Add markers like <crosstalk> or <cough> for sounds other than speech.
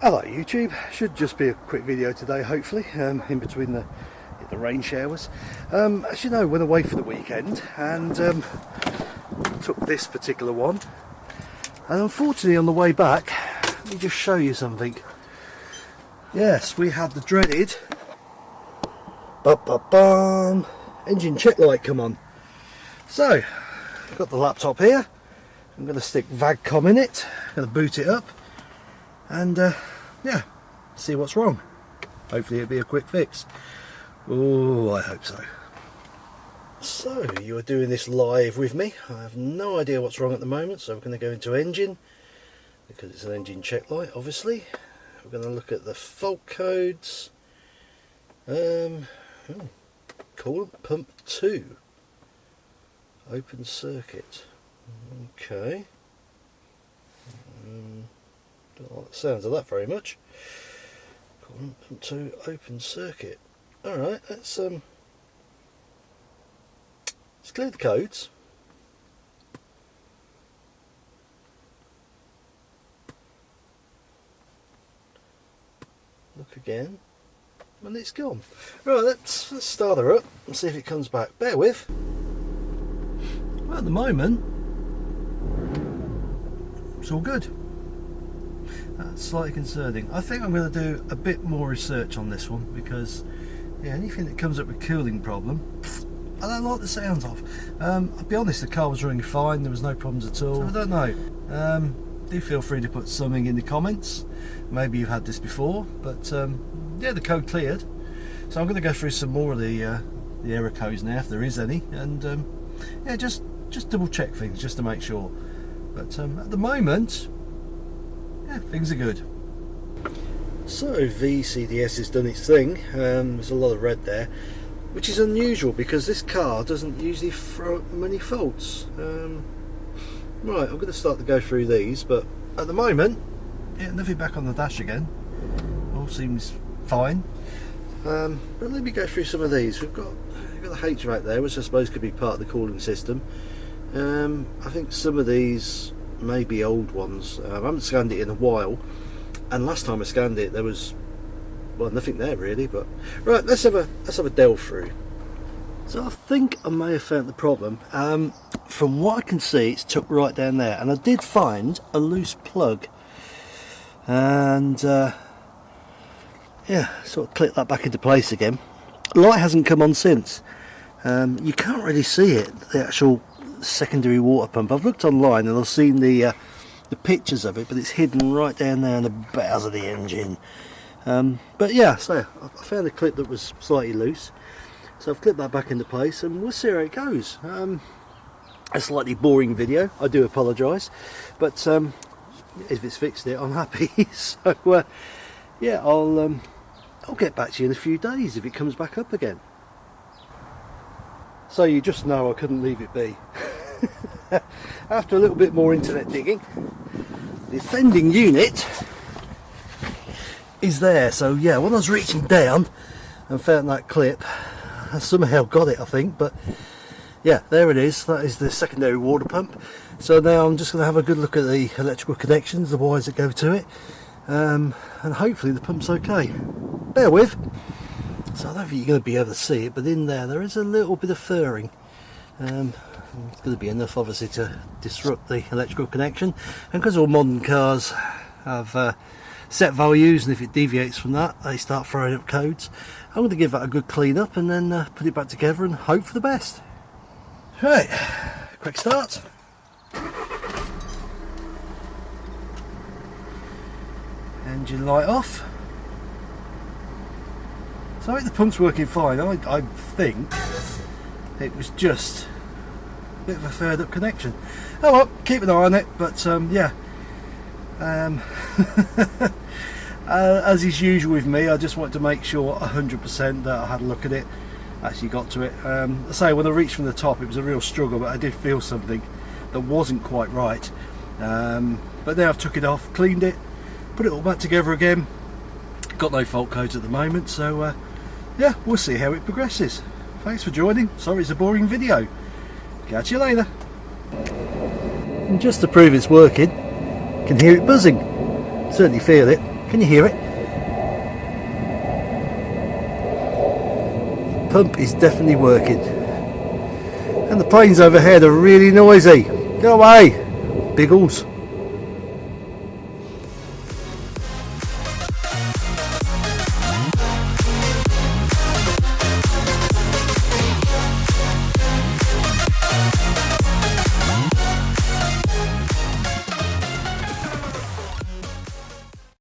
Hello YouTube, should just be a quick video today hopefully, um, in between the the rain showers. Um, as you know, went away for the weekend and um, took this particular one and unfortunately on the way back, let me just show you something. Yes, we had the dreaded ba -ba -bum, engine check light come on. So, got the laptop here, I'm going to stick VAGCOM in it, to boot it up and uh, yeah, see what's wrong. Hopefully it'll be a quick fix. Oh, I hope so. So, you are doing this live with me. I have no idea what's wrong at the moment, so we're going to go into engine, because it's an engine check light, obviously. We're going to look at the fault codes. Um, oh, coolant pump 2. Open circuit. Okay. Um, don't like the sounds of that very much. 2 open circuit. Alright, let's um let's clear the codes. Look again. And it's gone. Right, let's, let's start her up and see if it comes back. Bear with. Well, at the moment, it's all good. That's slightly concerning. I think I'm going to do a bit more research on this one because yeah, anything that comes up with cooling problem, I don't like the sounds of. Um, I'll be honest, the car was running fine, there was no problems at all. So I don't know. Um, do feel free to put something in the comments. Maybe you've had this before, but um, yeah, the code cleared. So I'm going to go through some more of the uh, the error codes now, if there is any, and um, yeah, just just double check things just to make sure. But um, at the moment, yeah, things are good. So VCDS has done its thing, um, there's a lot of red there, which is unusual because this car doesn't usually throw up many faults. Um, right, I'm going to start to go through these, but at the moment, yeah, nothing back on the dash again. All seems fine. Um, but let me go through some of these. We've got, we've got the HVAC there, which I suppose could be part of the cooling system. Um, I think some of these may be old ones. Um, I haven't scanned it in a while. And last time I scanned it there was well nothing there really but right let's have a let's have a delve through. So I think I may have found the problem. Um, from what I can see it's tucked right down there. And I did find a loose plug. And uh, yeah sort of click that back into place again. Light hasn't come on since. Um, you can't really see it the actual secondary water pump. I've looked online and I've seen the uh, the pictures of it but it's hidden right down there in the bowels of the engine. Um, but yeah so I found a clip that was slightly loose. So I've clipped that back into place and we'll see how it goes. Um, a slightly boring video I do apologise. But um, if it's fixed it I'm happy. <laughs> So uh, yeah I'll um, I'll get back to you in a few days if it comes back up again. So you just know I couldn't leave it be <laughs> <laughs> after a little bit more internet digging. The offending unit is there so yeah when I was reaching down and found that clip I somehow got it I think but yeah there it is. That is the secondary water pump. So now I'm just going to have a good look at the electrical connections the wires that go to it um, and hopefully the pump's okay. Bear with. So I don't think you're going to be able to see it but in there there is a little bit of furring. Um, it's going to be enough obviously to disrupt the electrical connection. And because all modern cars have uh, set values and if it deviates from that they start throwing up codes I'm going to give that a good clean up and then uh, put it back together and hope for the best. Right quick start. Engine light off. So I think the pump's working fine. I, I think it was just bit of a third up connection. Oh well keep an eye on it but um, yeah. Um, <laughs> uh, as is usual with me I just wanted to make sure 100% that I had a look at it actually got to it. Um, I say when I reached from the top it was a real struggle but I did feel something that wasn't quite right. Um, but now I've took it off cleaned it put it all back together again. Got no fault codes at the moment so uh, yeah we'll see how it progresses. Thanks for joining. Sorry it's a boring video Catch you later. And just to prove it's working, can hear it buzzing. Certainly feel it. Can you hear it? Pump is definitely working. And the planes overhead are really noisy. Go away, Biggles.